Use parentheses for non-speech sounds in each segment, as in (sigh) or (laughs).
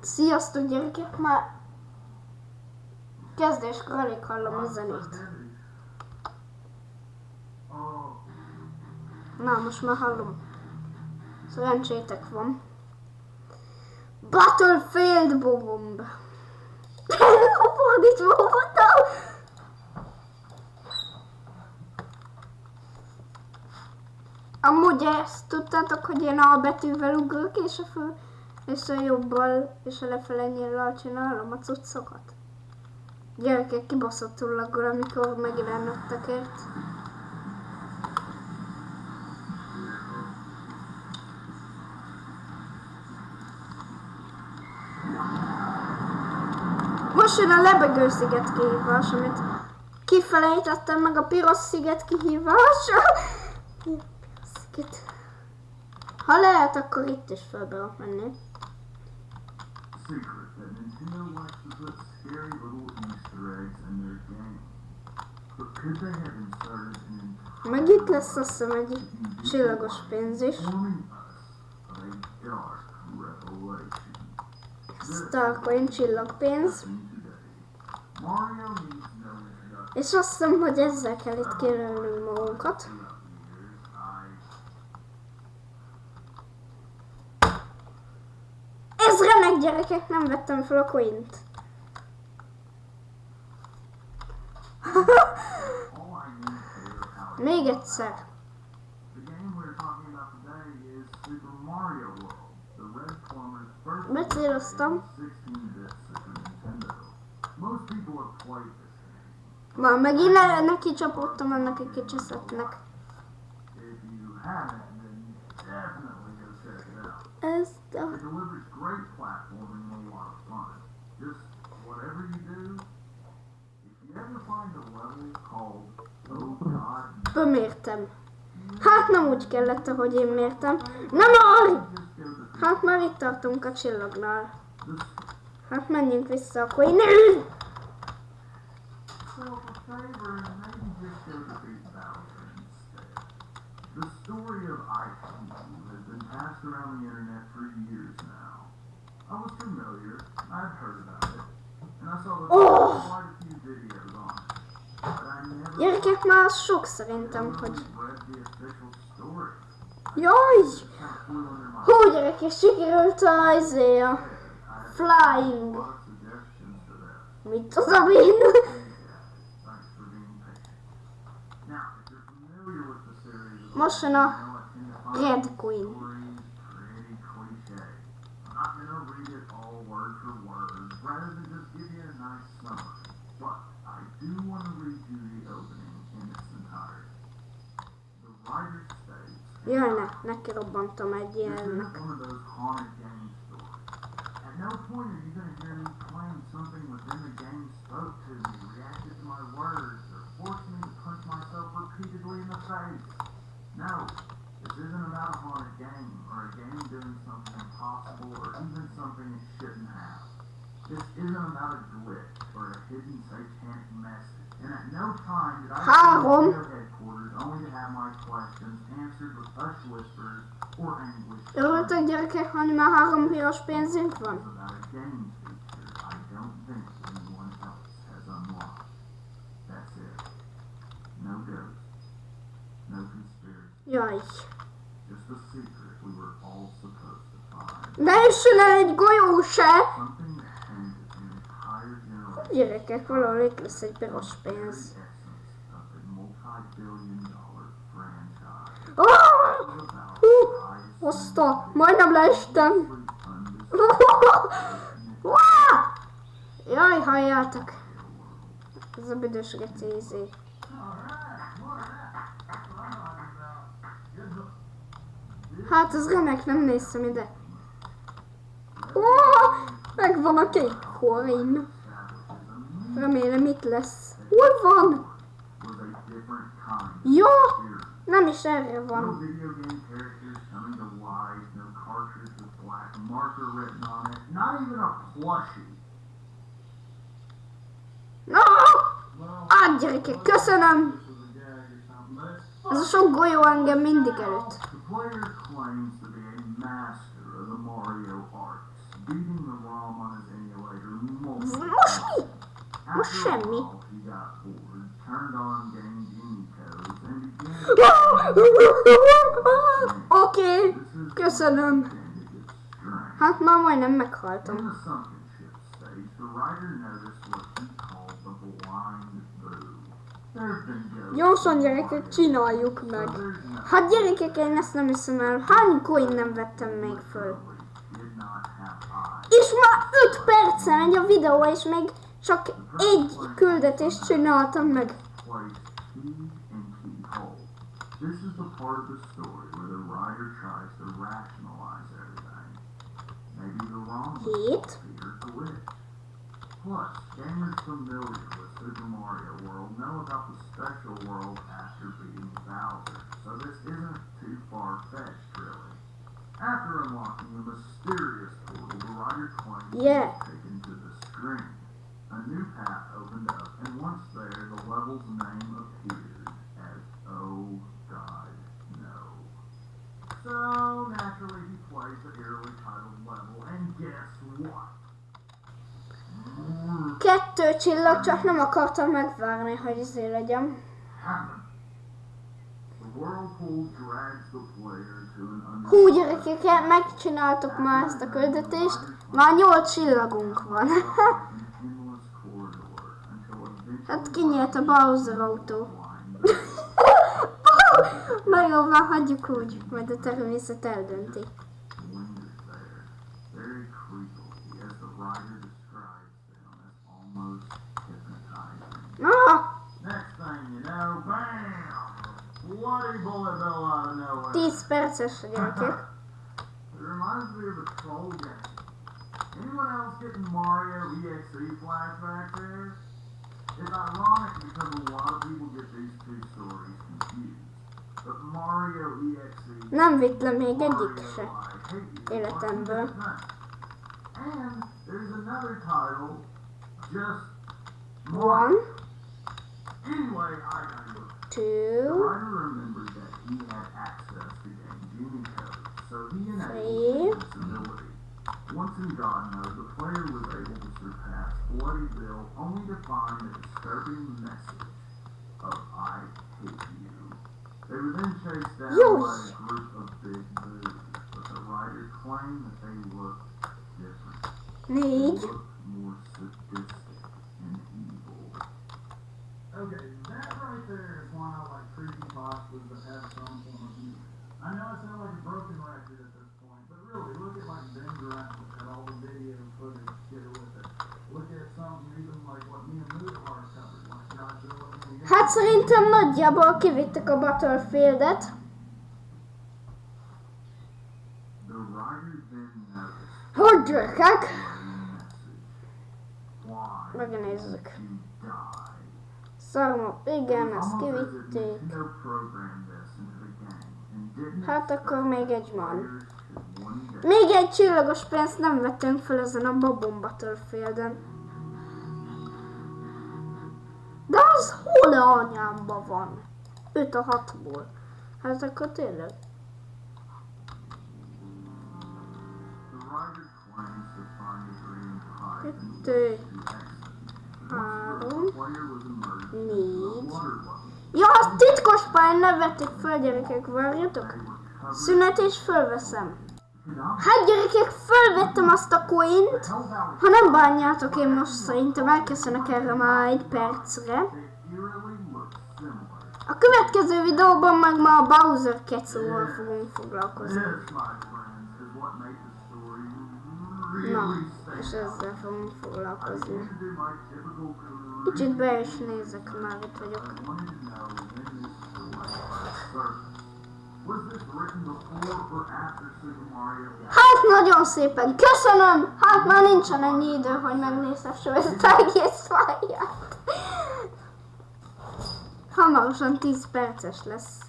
Sziasztok gyerekek, már kezdéskor alig hallom a zenét. Na, most már hallom. Szerencsétek van. Battlefield Bomb! (laughs) Fordítva voltam! Amúgy ezt tudtátok, hogy én a betűvel ugrok, és a föl, és a jobbal, és a lefele nyíllal csinálom a cuccokat. Gyerekek kibaszottul laggol, amikor megjelennek tekert. Most jön a lebegő sziget kihívás, amit kifelejtettem meg a piros sziget kihívása. (laughs) Sziget. Ha lehet, akkor itt is fel tudok menni. Meg itt lesz azt hiszem egy csillagos pénz is. Starcoin csillagpénz. És azt hiszem, hogy ezzel kell itt kérelnünk magunkat. Throughout the years, I Ez remek gyerekek, nem vettem fel a coint. (laughs) Még egyszer. Becéloztam. 16-bit Super Nintendo. Most people have played this game. Már megint ne, neki csapottam ennek egy kicseszetnek. If check it. It delivers great platforming and a lot of fun. Just whatever you do, if you ever find a level called Oh God, Bemértem. Hát nem úgy kellett, ahogy én mértem. Nem már! Hát már itt tartunk a csillagnál. Hát menjünk vissza a instead. The story of has been passed around the internet for years now. I was familiar, I'd heard about it, and I saw that Oh! quite a few videos on it. Gyerekek, már az sok szerintem, hogy... Jaj! Hú, gyerekek, sikerült a izé, a flying. a. Mit with the series, Most jön a Red Queen. States, Jaj, ne, neki robbantam egy. At no point are you going to hear me claim something within the game spoke to me, reacted to my words, or forced me to punch myself repeatedly in the face. No, this isn't about a haunted game, or a game doing something impossible, or even something it shouldn't have. This isn't about a glitch, or a hidden satanic message. Három. Örültök gyerekek, hogy már három piros pénzünk van? Jaj. Ne el egy golyó se! Gyerekek, valahol itt lesz egy piros pénz. essence of a multi-billion dollar franchise. It's about Hú, Hozta, majdnem leestem. (laughs) Jaj, halljátok. Ez a büdös geci izé. Hát ez remek, nem néztem ide. Ó, megvan a kék coin. Remélem itt lesz. Hol van? Ja! Nem is erre van. No! Á, gyerekek, köszönöm! Ez a sok golyó engem mindig előtt. Beating the ROM on his emulator and began Oké, köszönöm. Hát már majdnem meghaltam. ghosts. Gyorsan gyerekek, csináljuk meg. Hát gyerekek, én ezt nem hiszem el. Hány coin nem vettem még föl? És már 5 perce megy a videó, és még csak egy küldetést csináltam meg. This is the part of the story where the writer tries to rationalize everything. Maybe the wrong Hét. Peter glitch. Plus, gamers familiar with Super Mario World know about the special world after beating Bowser, so this isn't too far-fetched, really. After unlocking the mysterious portal, the writer claims Yeah. taken to the string. A new path opened up, and once there, the level's name appeared as Oh God No. So naturally, he plays the eerily titled level, and guess what? Kettő csillag, csak nem akartam megvárni, hogy izé legyen. Hú, gyerekek, megcsináltuk már ezt a küldetést. Már 8 csillagunk van. (laughs) Hát kinyílt a Bowser autó. (laughs) Na jó, már hagyjuk úgy, majd a természet eldönti. Nowhere. 10 perces a gyerekek. Anyone else getting Mario EXE flashbacks there? It's ironic because a lot of people get these two stories confused. But Mario EXE Nem vitt le még egyik se. I Hate You Életemből. wasn't just nice. And there's another title, just One, Anyway, I gotta. Two, remembered that he had access to Game Genie code, so he Three. enabled this ability. Once in God mode, the player was 40 bill only to find a disturbing message of I hate you. They were then chased down yes. by a group of big moves, but the writer claimed that they looked different. Hát szerintem nagyjából kivittek a Battlefieldet. Hogy gyerekek? Megnézzük. Szarma, igen, ezt kivitték. Hát akkor még egy van. Még egy csillagos pénzt nem vettünk fel ezen a Babon Battlefielden. Az anyámba van? 5 a 6-ból. Hát akkor tényleg. Kettő, három, négy. Ja, a titkos pályán ne vették föl, gyerekek, várjatok. Szünet és fölveszem. Hát gyerekek, fölvettem azt a coint. Ha nem bánjátok, én most szerintem elköszönök erre már egy percre. A következő videóban meg már a Bowser kecóval fogunk foglalkozni. Na, és ezzel fogunk foglalkozni. Kicsit be is nézek, már itt vagyok. Hát nagyon szépen köszönöm! Hát már nincsen ennyi idő, hogy megnézhessem ezt az egész fáját. Hamarosan 10 perces lesz. think that there was anything crazy. the writer thought that this was an alternate ending that was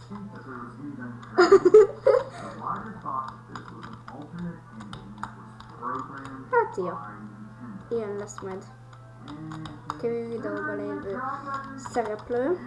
programmed Hát jó. Ilyen lesz majd. Kevin videóban lévő szereplő.